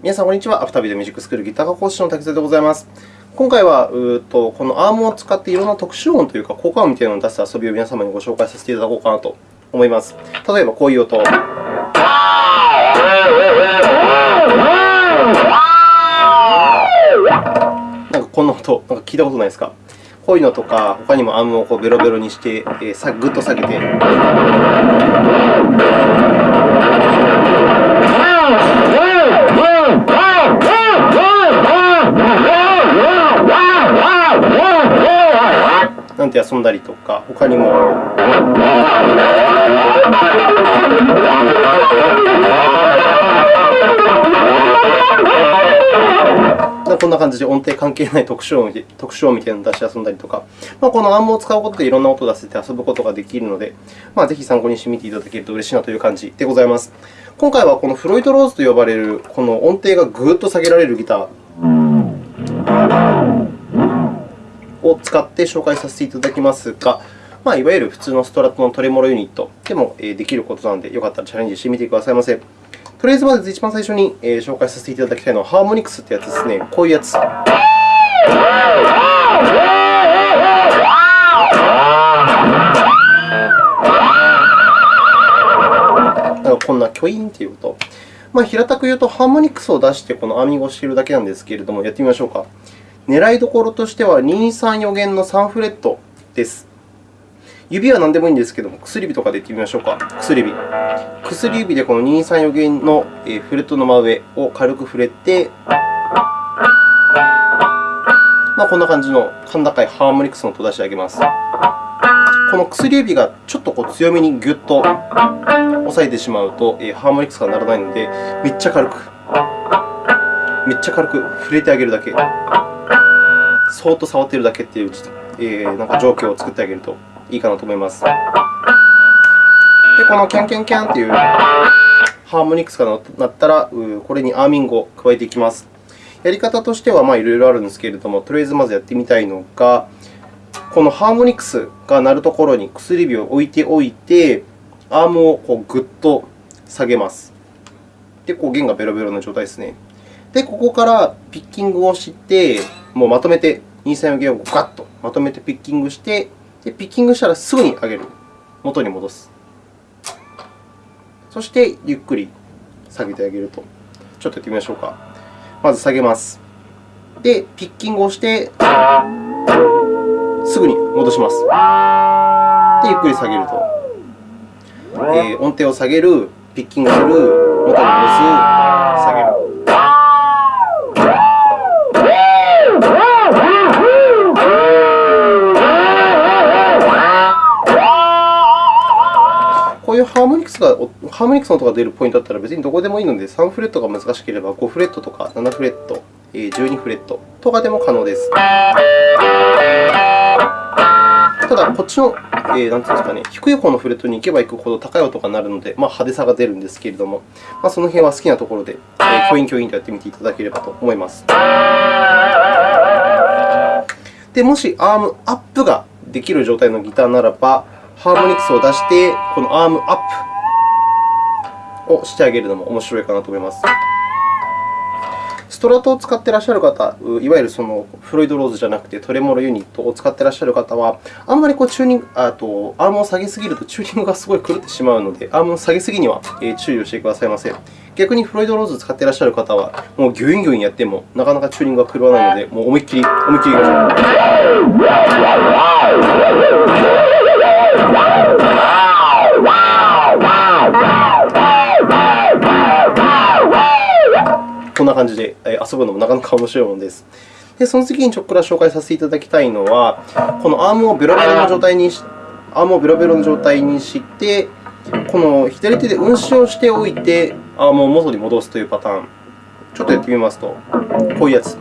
皆さん、こんにちは。アフタービデオミュージックスクールギター科講師の滝沢でございます。今回はうとこのアームを使っていろんな特殊音というか効果音みたいなのを出す遊びを皆様にご紹介させていただこうかなと思います。例えば、こういう音。なんかこんな音、なんか聞いたことないですか？こういうのとか、他にもアームをこうベロベロにして、えー、ぐっと下げて。なんて遊んだりとか、他にも。こんな感じで音程関係ない特殊音特殊音みたいなのを出して遊んだりとか、まあ、このアームを使うことでいろんな音を出せて遊ぶことができるので、まあ、ぜひ参考にしてみていただけると嬉しいなという感じでございます。今回はこのフロイトローズと呼ばれるこの音程がぐっと下げられるギター。を使って紹介させていただきますが、まあ、いわゆる普通のストラットのトレモロユニットでもできることなので、よかったらチャレンジしてみてくださいませ。とりあえず、まず一番最初に紹介させていただきたいのは、ハーモニクスというやつですね。こういうやつ。こんなキョインという音。まあ、平たく言うと、ハーモニクスを出してこのアーミングをしているだけなんですけれども、やってみましょうか。狙いどころとしては、2、3、4弦の3フレットです。指は何でもいいんですけれども、薬指とかでいってみましょうか。薬指。薬指でこの2、3、4弦のフレットの真上を軽く触れて、まあ、こんな感じの甲高いハーモニクスの音を出してあげます。この薬指がちょっとこう強めにぎゅっと押さえてしまうとえ、ハーモニクスが鳴らないので、めっちゃ軽く、めっちゃ軽く触れてあげるだけ。そーっと触っているだけというちょっと、えー、なんか状況を作ってあげるといいかなと思います。で、このキャンキャンキャンというハーモニクスが鳴ったら、これにアーミングを加えていきます。やり方としてはいろいろあるんですけれども、とりあえずまずやってみたいのが、このハーモニクスが鳴るところに薬指を置いておいて、アームをこうぐっと下げます。で、こう弦がベロベロの状態ですね。で、ここからピッキングをして、もうまとめて2、3、弦をガッとまとめてピッキングして、でピッキングしたらすぐに上げる。元に戻す。そして、ゆっくり下げてあげると。ちょっとやってみましょうか。まず下げます。で、ピッキングをして、すぐに戻します。で、ゆっくり下げると。えー、音程を下げる、ピッキングする、元に戻す、下げる。こういうハーモニクスがハーモニクスの音が出るポイントだったら別にどこでもいいので、3フレットが難しければ5フレットとか7フレット、12フレットとかでも可能です。ただ、こっちの、えー、なんていうんですかね、低い方のフレットに行けば行くほど高い音が鳴るので、まあ、派手さが出るんですけれども、まあ、その辺は好きなところで、えー、教員教員とやってみていただければと思います。でもし、アームアップができる状態のギターならば、ハーモニクスを出して、このアームアップをしてあげるのも面白いかなと思います。ストラトを使っていらっしゃる方、いわゆるそのフロイドローズじゃなくてトレモロユニットを使っていらっしゃる方は、あんまりこうチューニングあとアームを下げすぎるとチューニングがすごい狂ってしまうので、アームを下げすぎには注意をしてくださいませ。逆にフロイドローズを使っていらっしゃる方は、もうギュインギュインやってもなかなかチューニングが狂わないので、もう思いっきり、思いっきりいきましょう。感じで遊ぶのもなかなか面白いものです。で、その次にちょっくら紹介させていただきたいのは、このアームをベロベロの状態にしアームをベロベロの状態にして、この左手で運指をしておいて、アームを元に戻すというパターン。ちょっとやってみますと、こういうやつ。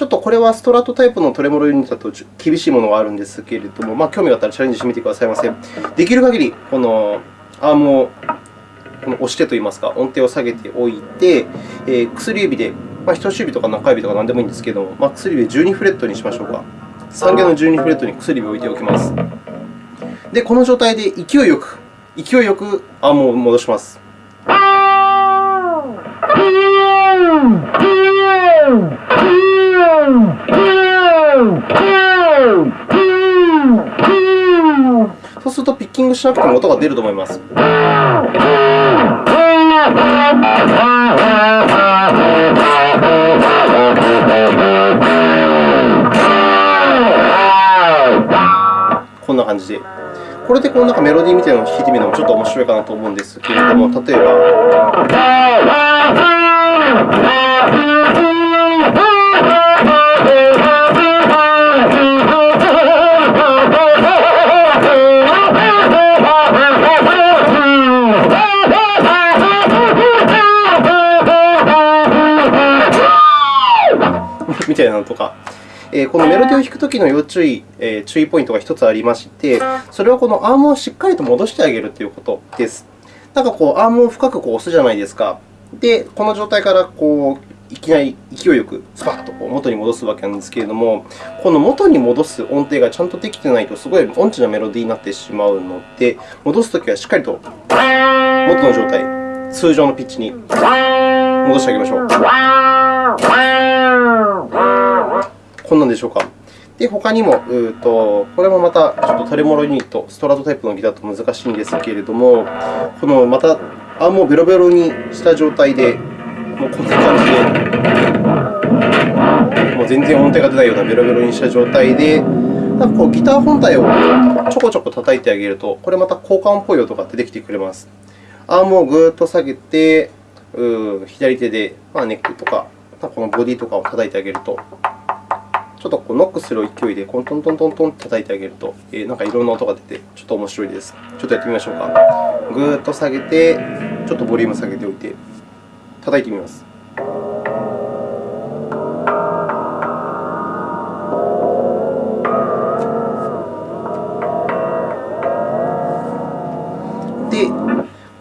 ちょっとこれはストラトタイプのトレモロユニットだと厳しいものがあるんですけれども、まあ、興味があったらチャレンジしてみてくださいませ。できる限りこのアームをこの押してといいますか、音程を下げておいて、えー、薬指でまあ、人差し指とか中指とか何でもいいんですけれども、まあ、薬指12フレットにしましょうか。3弦の12フレットに薬指を置いておきます。で、この状態で勢いよく、勢いよくアームを戻します。そうすると、ピッキングしなくても音が出ると思います。こんな感じで。これでこのなんかメロディーみたいなのを弾いてみるのもちょっと面白いかなと思うんですけれども、例えば。えこのメロディを弾くときの要注意、え注意ポイントが1つありまして、それはこのアームをしっかりと戻してあげるということです。なんかこう、アームを深くこう押すじゃないですか。で、この状態からこういきなり勢いよくスパッとこう元に戻すわけなんですけれども、この元に戻す音程がちゃんとできてないと、すごい音痴なメロディーになってしまうので、戻すときはしっかりと元の状態、通常のピッチに戻してあげましょう。こんなんでしょうか。で、他にも、うとこれもまたちょっとトレモロユニット、ストラトタイプのギターと難しいんですけれども、このまたアームをベロベロにした状態で、もうこんな感じで、もう全然音程が出ないようなベロベロにした状態で、なんかこうギター本体をちょこちょこ叩いてあげると、これまた効果音っぽい音が出てきてくれます。アームをぐーっと下げて、う左手で、まあ、ネックとか、このボディとかを叩いてあげると、ちょっとこうノックする勢いでコントントントントンと叩いてあげると、えー、なんかいろんな音が出て、ちょっと面白いです。ちょっとやってみましょうか。ぐーっと下げて、ちょっとボリューム下げておいて、叩いてみます。で、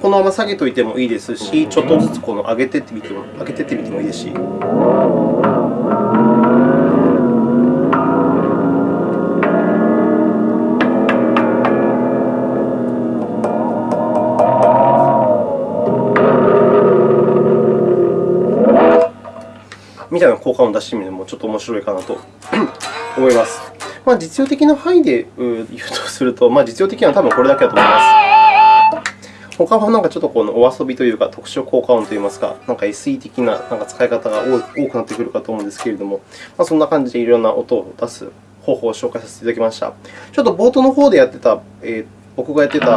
このまま下げておいてもいいですし、ちょっとずつこの上げてってみても上げてってみてもいいですし。みたいな効果音を出してみるのもちょっと面白いかなと 思います。まあ、実用的な範囲で言うとすると、まあ、実用的なのは多分これだけだと思います。他はなんかちょっとこのお遊びというか、特殊効果音といいますか、なんか SE 的ななんか使い方が多くなってくるかと思うんですけれども、まあ、そんな感じでいろんな音を出す方法を紹介させていただきました。ちょっと冒頭の方でやってた、えー、僕がやってた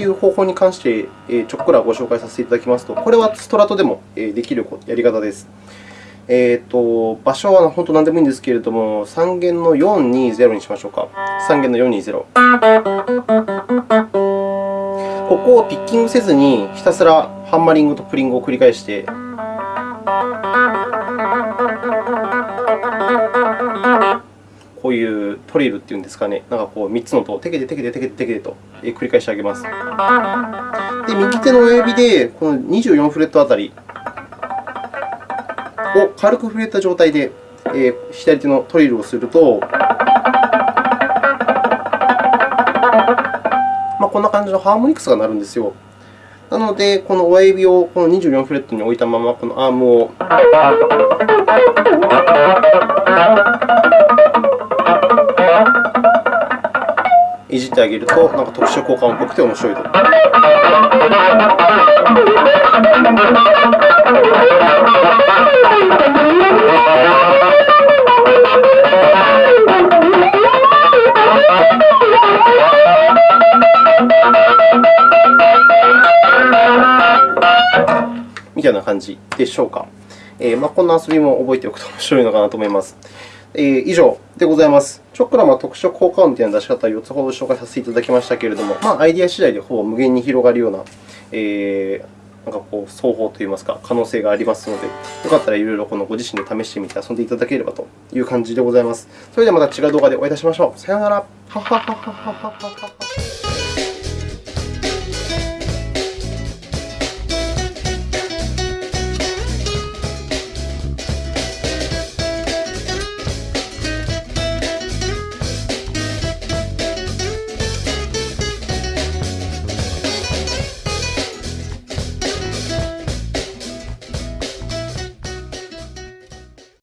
という方法に関して、ちょっくらご紹介させていただきますと、これはストラトでもできるやり方です。えーと、場所は本当何でもいいんですけれども、3弦の420にしましょうか。3弦の420。ここをピッキングせずに、ひたすらハンマリングとプリングを繰り返して、トリルっていうんですかね、なんかこう3つの音をテケテテケテテケテテケと繰り返してあげます。で、右手の親指でこの24フレットあたりを軽く触れた状態で、え左手のトリルをすると、まあ、こんな感じのハーモニクスが鳴るんですよ。なので、この親指をこの24フレットに置いたまま、このアームをいじってあげると、なんか特殊効果音っぽくて面白いと。みたいな感じでしょうか。えーまあ、こんな遊びも覚えておくと面白いのかなと思います。えー、以上でございます。チョックラマ特殊効果音というの出し方を4つほど紹介させていただきましたけれども、まあ、アイデア次第でほぼ無限に広がるような、えー、なんかこう双方といいますか、可能性がありますので、よかったらいろいろこのご自身で試してみて遊んでいただければという感じでございます。それではまた違う動画でお会いいたしましょう。さようなら。